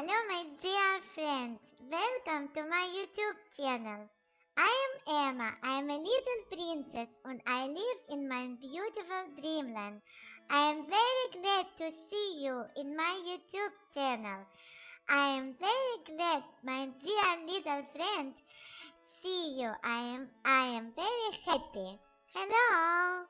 Hello, my dear friends. Welcome to my YouTube channel. I am Emma. I am a little princess and I live in my beautiful dreamland. I am very glad to see you in my YouTube channel. I am very glad, my dear little friends see you. I am I am very happy. Hello.